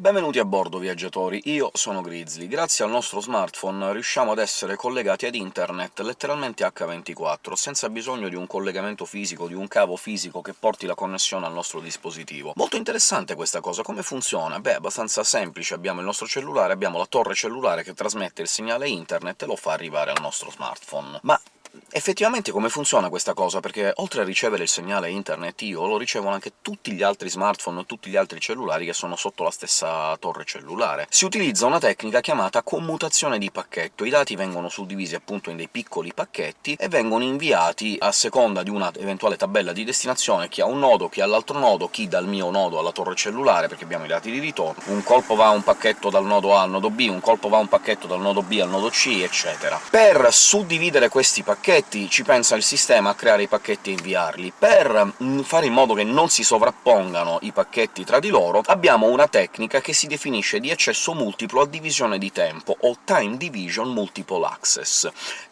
Benvenuti a bordo, viaggiatori! Io sono Grizzly. Grazie al nostro smartphone riusciamo ad essere collegati ad internet letteralmente H24, senza bisogno di un collegamento fisico, di un cavo fisico che porti la connessione al nostro dispositivo. Molto interessante questa cosa, come funziona? Beh, abbastanza semplice, abbiamo il nostro cellulare, abbiamo la torre cellulare che trasmette il segnale internet e lo fa arrivare al nostro smartphone. Ma Effettivamente come funziona questa cosa? Perché oltre a ricevere il segnale internet io lo ricevono anche tutti gli altri smartphone e tutti gli altri cellulari che sono sotto la stessa torre cellulare. Si utilizza una tecnica chiamata commutazione di pacchetto. I dati vengono suddivisi appunto in dei piccoli pacchetti e vengono inviati a seconda di una eventuale tabella di destinazione, chi ha un nodo, chi ha l'altro nodo, chi dal mio nodo alla torre cellulare, perché abbiamo i dati di ritorno. Un colpo va un pacchetto dal nodo A al nodo B, un colpo va un pacchetto dal nodo B al nodo C, eccetera. Per suddividere questi pacchetti pacchetti ci pensa il sistema a creare i pacchetti e inviarli. Per mm, fare in modo che non si sovrappongano i pacchetti tra di loro, abbiamo una tecnica che si definisce di accesso multiplo a divisione di tempo, o Time Division Multiple Access.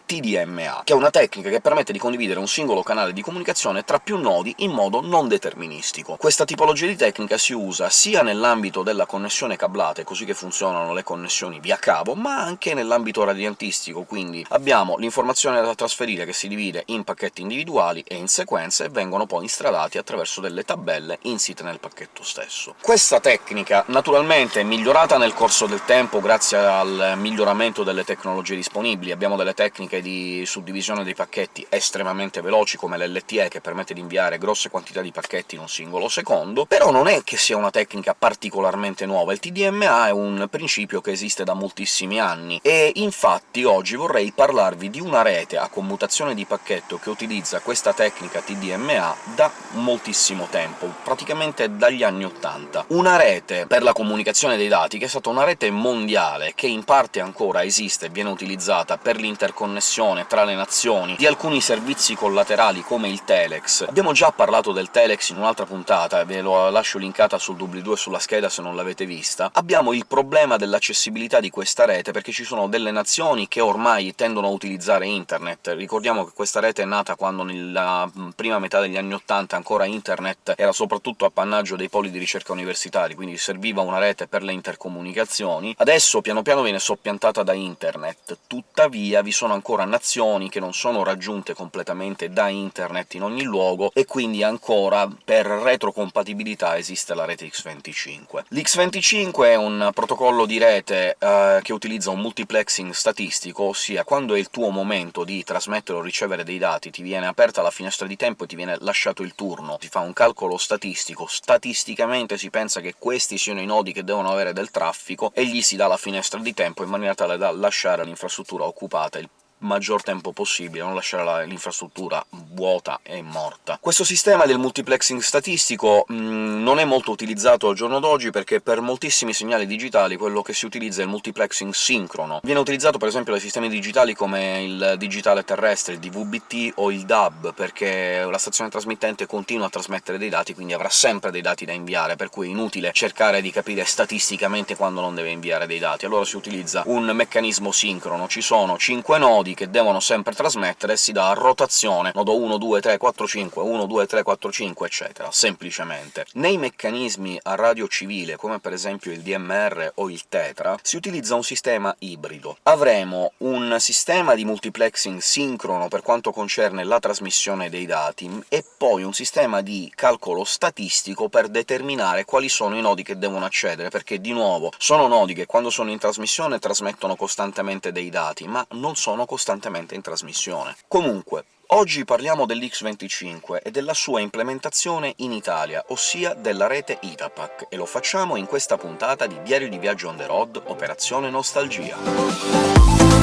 TDMA, che è una tecnica che permette di condividere un singolo canale di comunicazione tra più nodi in modo non deterministico. Questa tipologia di tecnica si usa sia nell'ambito della connessione cablata, così che funzionano le connessioni via cavo, ma anche nell'ambito radiantistico, quindi abbiamo l'informazione da trasferire che si divide in pacchetti individuali e in sequenze, e vengono poi instradati attraverso delle tabelle insite nel pacchetto stesso. Questa tecnica, naturalmente, è migliorata nel corso del tempo grazie al miglioramento delle tecnologie disponibili. Abbiamo delle tecniche tecniche di suddivisione dei pacchetti estremamente veloci, come l'LTE, che permette di inviare grosse quantità di pacchetti in un singolo secondo, però non è che sia una tecnica particolarmente nuova. Il TDMA è un principio che esiste da moltissimi anni, e infatti oggi vorrei parlarvi di una rete a commutazione di pacchetto che utilizza questa tecnica TDMA da moltissimo tempo, praticamente dagli anni '80. Una rete per la comunicazione dei dati che è stata una rete mondiale, che in parte ancora esiste e viene utilizzata per l'interconnessione connessione tra le nazioni di alcuni servizi collaterali come il Telex. Abbiamo già parlato del Telex in un'altra puntata, ve lo lascio linkata sul doobly-doo sulla scheda se non l'avete vista. Abbiamo il problema dell'accessibilità di questa rete, perché ci sono delle nazioni che ormai tendono a utilizzare internet. Ricordiamo che questa rete è nata quando nella prima metà degli anni '80 ancora internet era soprattutto appannaggio dei poli di ricerca universitari, quindi serviva una rete per le intercomunicazioni. Adesso piano piano viene soppiantata da internet, tuttavia vi sono ancora ancora nazioni che non sono raggiunte completamente da internet in ogni luogo, e quindi ancora per retrocompatibilità esiste la rete X25. L'X25 è un protocollo di rete eh, che utilizza un multiplexing statistico, ossia quando è il tuo momento di trasmettere o ricevere dei dati ti viene aperta la finestra di tempo e ti viene lasciato il turno, ti fa un calcolo statistico, statisticamente si pensa che questi siano i nodi che devono avere del traffico, e gli si dà la finestra di tempo in maniera tale da lasciare l'infrastruttura occupata il maggior tempo possibile, non lasciare l'infrastruttura vuota e morta. Questo sistema del multiplexing statistico mh, mm, non è molto utilizzato al giorno d'oggi, perché per moltissimi segnali digitali quello che si utilizza è il multiplexing sincrono. Viene utilizzato per esempio dai sistemi digitali come il digitale terrestre, il DVB-T o il DAB, perché la stazione trasmittente continua a trasmettere dei dati, quindi avrà sempre dei dati da inviare, per cui è inutile cercare di capire statisticamente quando non deve inviare dei dati. Allora si utilizza un meccanismo sincrono. Ci sono 5 nodi nodi che devono sempre trasmettere, si dà a rotazione nodo 1, 2, 3, 4, 5, 1, 2, 3, 4, 5, eccetera, semplicemente. Nei meccanismi a radio civile, come per esempio il DMR o il Tetra, si utilizza un sistema ibrido. Avremo un sistema di multiplexing sincrono per quanto concerne la trasmissione dei dati, e poi un sistema di calcolo statistico per determinare quali sono i nodi che devono accedere, perché, di nuovo, sono nodi che quando sono in trasmissione trasmettono costantemente dei dati, ma non sono costantemente costantemente in trasmissione. Comunque, Oggi parliamo dell'X25 e della sua implementazione in Italia, ossia della rete Itapac, e lo facciamo in questa puntata di Diario di Viaggio on the road, Operazione Nostalgia.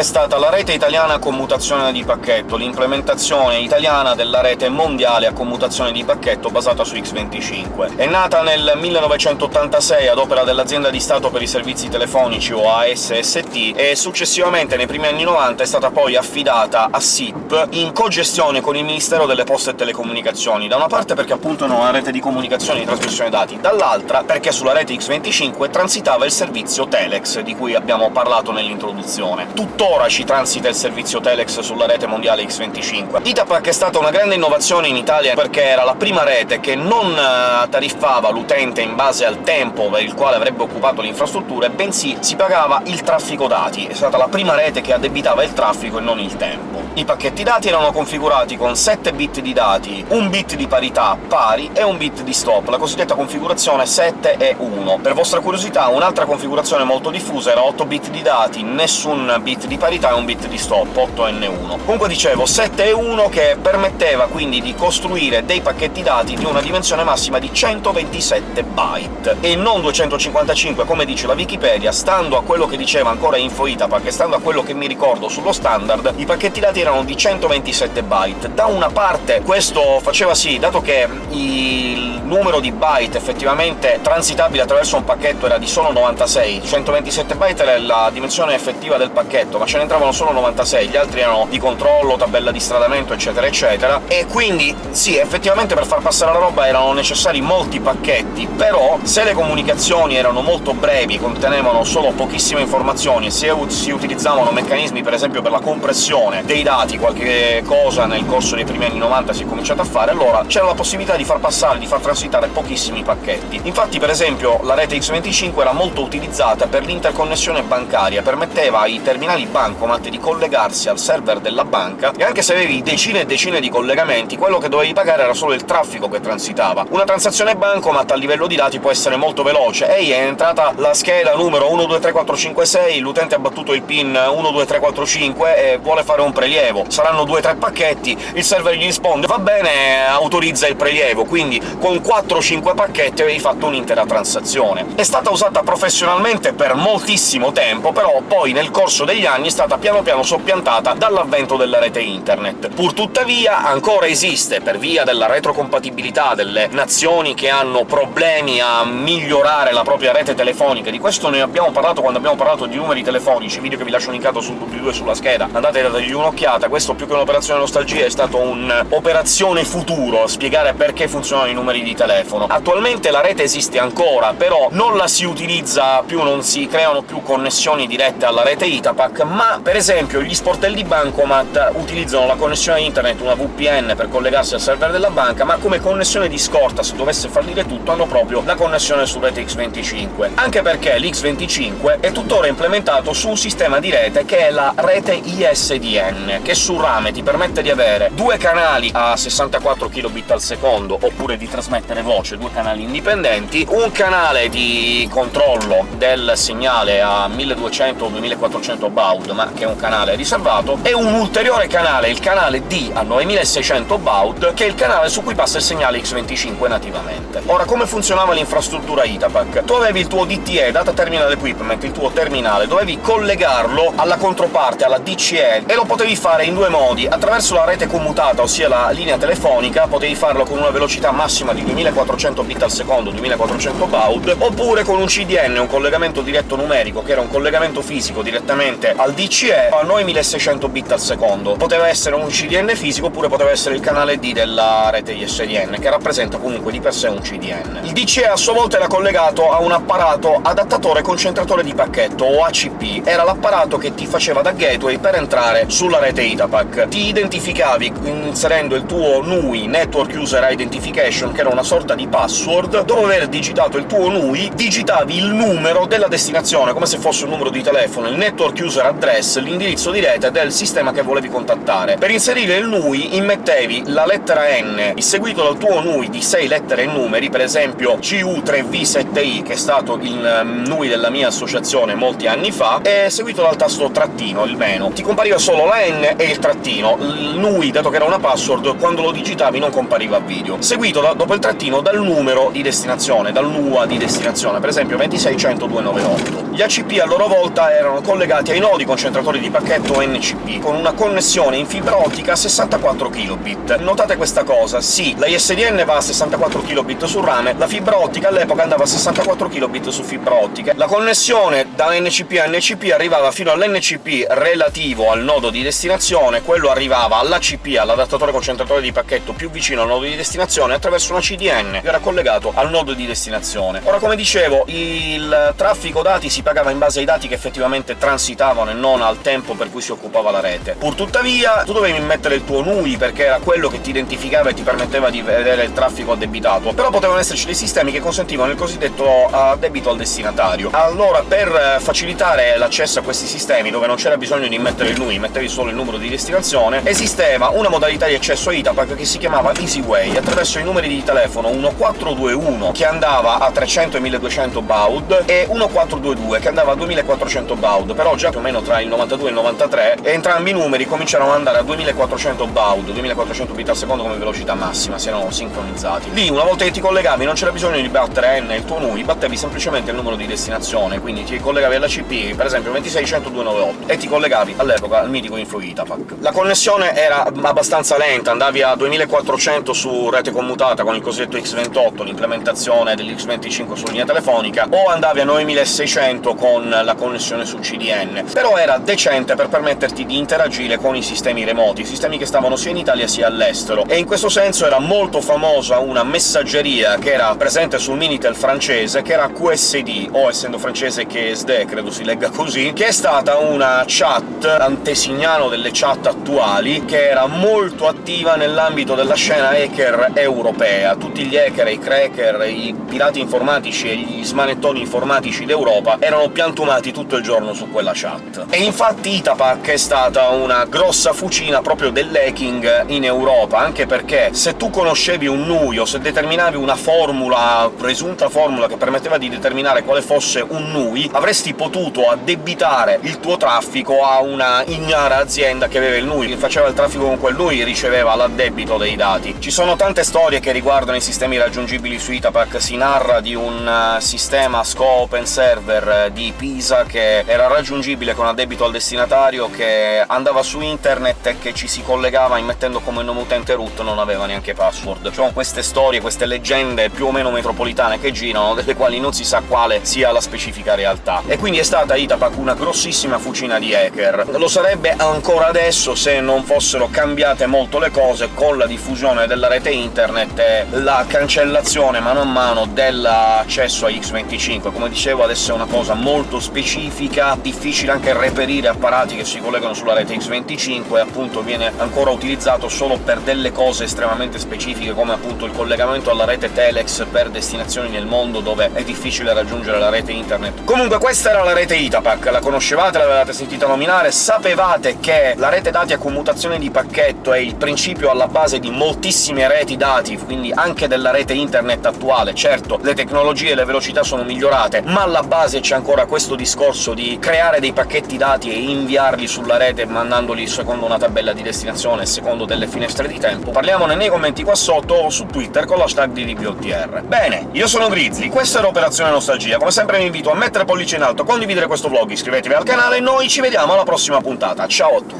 Itapac è stata la rete italiana a commutazione di pacchetto, l'implementazione italiana della rete mondiale a commutazione di pacchetto basata su X25. È nata nel 1986 ad opera dell'Azienda di Stato per i Servizi Telefonici, o ASST, e successivamente, nei primi anni 90, è stata poi affidata a SIP in cogestione con il Ministero delle Poste e Telecomunicazioni, da una parte perché appunto è una rete di comunicazione e di trasmissione dati, dall'altra perché sulla rete X25 transitava il servizio Telex, di cui abbiamo parlato nell'introduzione. Tuttora ci transita il servizio Telex sulla rete mondiale X25. Itapac è stata una grande innovazione in Italia perché era la prima rete che non eh, tariffava l'utente in base al tempo per il quale avrebbe occupato le infrastrutture, bensì si pagava il traffico dati. È stata la prima rete che addebitava il traffico e non il tempo. I pacchetti dati erano configurati con 7 bit di dati, un bit di parità pari e un bit di stop, la cosiddetta configurazione 7 e 1. Per vostra curiosità, un'altra configurazione molto diffusa era 8 bit di dati, nessun bit di parità e un bit di stop, 8N1. Comunque dicevo, 7 e 1 che permetteva quindi di costruire dei pacchetti dati di una dimensione massima di 127 byte, e non 255 come dice la Wikipedia, stando a quello che diceva ancora InfoItapac e stando a quello che mi ricordo sullo standard, i pacchetti dati erano di 127 byte. Da una parte questo faceva sì, dato che il numero di byte effettivamente transitabile attraverso un pacchetto era di solo 96, 127 byte era la dimensione effettiva del pacchetto, ma ce ne entravano solo 96, gli altri erano di controllo, tabella di stradamento, eccetera eccetera, e quindi sì, effettivamente per far passare la roba erano necessari molti pacchetti, però se le comunicazioni erano molto brevi, contenevano solo pochissime informazioni, e se si utilizzavano meccanismi per esempio per la compressione dei dati, qualche cosa nel corso dei primi anni 90 si è cominciato a fare, allora c'era la possibilità di far passare, di far transitare pochissimi pacchetti. Infatti, per esempio, la rete X25 era molto utilizzata per l'interconnessione bancaria, permetteva ai terminali bancomat di collegarsi al server della banca, e anche se avevi decine e decine di collegamenti, quello che dovevi pagare era solo il traffico che transitava. Una transazione bancomat a livello di dati può essere molto veloce. Ehi, è entrata la scheda numero 123456, l'utente ha battuto il PIN 12345 e vuole fare un prelievo. Saranno 2-3 pacchetti, il server gli risponde «va bene, autorizza il prelievo», quindi con 4-5 pacchetti avevi fatto un'intera transazione. È stata usata professionalmente per moltissimo tempo, però poi nel corso degli anni è stata piano piano soppiantata dall'avvento della rete internet. Purtuttavia ancora esiste, per via della retrocompatibilità delle nazioni che hanno problemi a migliorare la propria rete telefonica, di questo ne abbiamo parlato quando abbiamo parlato di numeri telefonici, video che vi lascio linkato sul doobly-doo sulla scheda, andate a dargli un'occhiata, questo più che un'operazione nostalgia è stato un'operazione futuro, a spiegare perché funzionano i numeri di telefono. Attualmente la rete esiste ancora, però non la si utilizza più, non si creano più connessioni dirette alla rete Itapac, ma per esempio gli sportelli bancomat utilizzano la connessione internet, una VPN, per collegarsi al server della banca, ma come connessione di scorta, se dovesse fallire tutto, hanno proprio la connessione su rete X25. Anche perché l'X25 è tuttora implementato su un sistema di rete che è la rete ISDN, che su rame ti permette di avere due canali a 64 kbit al secondo, oppure di trasmettere voce, due canali indipendenti, un canale di controllo del segnale a 1200 o 2400 baud, ma che è un canale riservato, e un ulteriore canale, il canale D a 9600 baud, che è il canale su cui passa il segnale X25 nativamente. Ora, come funzionava l'infrastruttura Itapac? Tu avevi il tuo DTE, Data Terminal Equipment, il tuo terminale, dovevi collegarlo alla controparte, alla DCE, e lo potevi fare in due modi. Attraverso la rete commutata, ossia la linea telefonica, potevi farlo con una velocità massima di 2400 bit al secondo, 2400 baud, oppure con un CDN, un collegamento diretto numerico, che era un collegamento fisico direttamente al DCE, a 9600 bit al secondo. Poteva essere un CDN fisico, oppure poteva essere il canale D della rete ISDN, che rappresenta comunque di per sé un CDN. Il DCE a sua volta era collegato a un apparato adattatore concentratore di pacchetto, o ACP. Era l'apparato che ti faceva da gateway per entrare sulla rete Itapac. Ti identificavi inserendo il tuo NUI, Network User Identification, che era una sorta di password, dopo aver digitato il tuo NUI digitavi il numero della destinazione, come se fosse un numero di telefono, il network user address, l'indirizzo di rete del sistema che volevi contattare. Per inserire il NUI immettevi la lettera N, seguito dal tuo NUI di 6 lettere e numeri, per esempio CU3V7I, che è stato il NUI della mia associazione molti anni fa, e seguito dal tasto trattino, il meno. Ti compariva solo la N e il trattino. Il NUI, dato che era una password, quando lo digitavi non compariva a video, seguito da, dopo il trattino dal numero di destinazione, dal NUA di destinazione, per esempio 2600298. Gli ACP a loro volta erano collegati ai nodi concentratori di pacchetto NCP, con una connessione in fibra ottica a 64 kilobit. Notate questa cosa, sì, la ISDN va a 64 kilobit su rame, la fibra ottica all'epoca andava a 64 kilobit su fibra ottica. La connessione da NCP a NCP arrivava fino all'NCP relativo al nodo di destinazione, quello arrivava all'ACP, all'adattatore concentratore di pacchetto più vicino al nodo di destinazione, attraverso una CDN, che era collegato al nodo di destinazione. Ora, come dicevo, il traffico dati si pagava in base ai dati che effettivamente transitavano e non al tempo per cui si occupava la rete. Pur tuttavia, tu dovevi mettere il tuo NUI, perché era quello che ti identificava e ti permetteva di vedere il traffico addebitato, però potevano esserci dei sistemi che consentivano il cosiddetto addebito al destinatario. Allora, per facilitare l'accesso a questi sistemi, dove non c'era bisogno di mettere il NUI, mettevi solo il numero di destinazione, esisteva una modalità di accesso a ITAPAC che si chiamava EasyWay, attraverso i numeri di telefono 1421, che andava a 300 e 1200 baud, e 1422, che andava a 2400 baud, però già più o meno tra il 92 e il 93 entrambi i numeri cominciarono ad andare a 2400 baud, 2400 bit al secondo come velocità massima, si erano sincronizzati. Lì, una volta che ti collegavi, non c'era bisogno di battere N il tuo NUI, battevi semplicemente il numero di destinazione, quindi ti collegavi alla CP, per esempio 2610298, e ti collegavi all'epoca al mitico Info Itapac. La connessione era abbastanza lenta, andavi a 2400 su rete commutata con il cosiddetto X28, l'implementazione dell'X25 su linea telefonica, o andavi a 9600 con la connessione su CDN, però era decente per permetterti di interagire con i sistemi remoti, sistemi che stavano sia in Italia sia all'estero, e in questo senso era molto famosa una messaggeria che era presente sul Minitel francese, che era QSD, o essendo francese QSD, credo si legga così, che è stata una chat antesignano delle chat attuali, che era molto attiva nell'ambito della scena hacker europea. Tutti gli hacker, i cracker, i pirati informatici e gli smanettoni informatici d'Europa erano piantumati tutto il giorno su quella chat. E infatti Itapac è stata una grossa fucina proprio dell'hacking in Europa, anche perché se tu conoscevi un NUI o se determinavi una formula, presunta formula, che permetteva di determinare quale fosse un NUI, avresti potuto addebitare il tuo traffico a una ignara azienda che aveva il NUI, che faceva il traffico con quel NUI riceveva l'addebito dei dati. Ci sono tante storie che riguardano i sistemi raggiungibili su Itapac, si narra di un uh, sistema SCO Open Server uh, di Pisa che era raggiungibile con addebito al destinatario, che andava su internet e che ci si collegava immettendo come nome utente root, non aveva neanche password. Ci sono queste storie, queste leggende più o meno metropolitane che girano, delle quali non si sa quale sia la specifica realtà. E quindi è stata Itapac una grossissima fucina di hacker. Lo sarebbe ancora adesso se non fossero cambiate molto le cose con la diffusione della rete internet e la cancellazione mano a mano dell'accesso a X25. Come dicevo, adesso è una cosa molto specifica, difficile anche reperire apparati che si collegano sulla rete X25, e appunto viene ancora utilizzato solo per delle cose estremamente specifiche, come appunto il collegamento alla rete Telex per destinazioni nel mondo dove è difficile raggiungere la rete internet. Comunque questa era la rete Itapac, la conoscevate, l'avevate sentita nominare, sapevate che la rete dati a commutazione di pacchetto è il principio alla base di moltissime reti dati, quindi anche della rete internet attuale. Certo, le tecnologie e le velocità sono migliorate, ma alla base c'è ancora questo discorso di creare dei pacchetti dati e inviarli sulla rete mandandoli secondo una tabella di destinazione, secondo delle finestre di tempo. Parliamone nei commenti qua sotto o su Twitter con l'hashtag di DBOTR. Bene, io sono Grizzly, questa era Operazione Nostalgia. Come sempre vi invito a mettere pollice in alto, condividere questo vlog, iscrivetevi al canale e noi ci vediamo alla prossima puntata. Ciao a tutti!